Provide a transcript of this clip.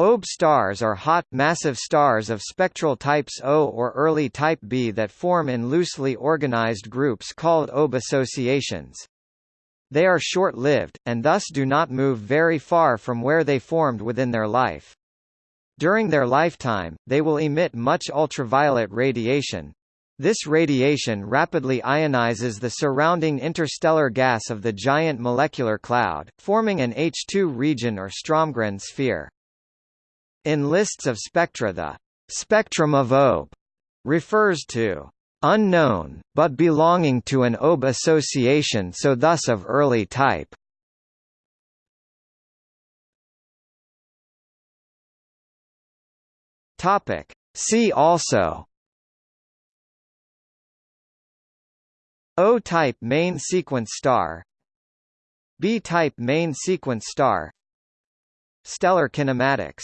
OB stars are hot, massive stars of spectral types O or early type B that form in loosely organized groups called OB associations. They are short-lived, and thus do not move very far from where they formed within their life. During their lifetime, they will emit much ultraviolet radiation. This radiation rapidly ionizes the surrounding interstellar gas of the giant molecular cloud, forming an H II region or Stromgren sphere. In lists of spectra the spectrum of OB refers to unknown, but belonging to an OB association so thus of early type. See also O-type main sequence star B-type main sequence star Stellar kinematics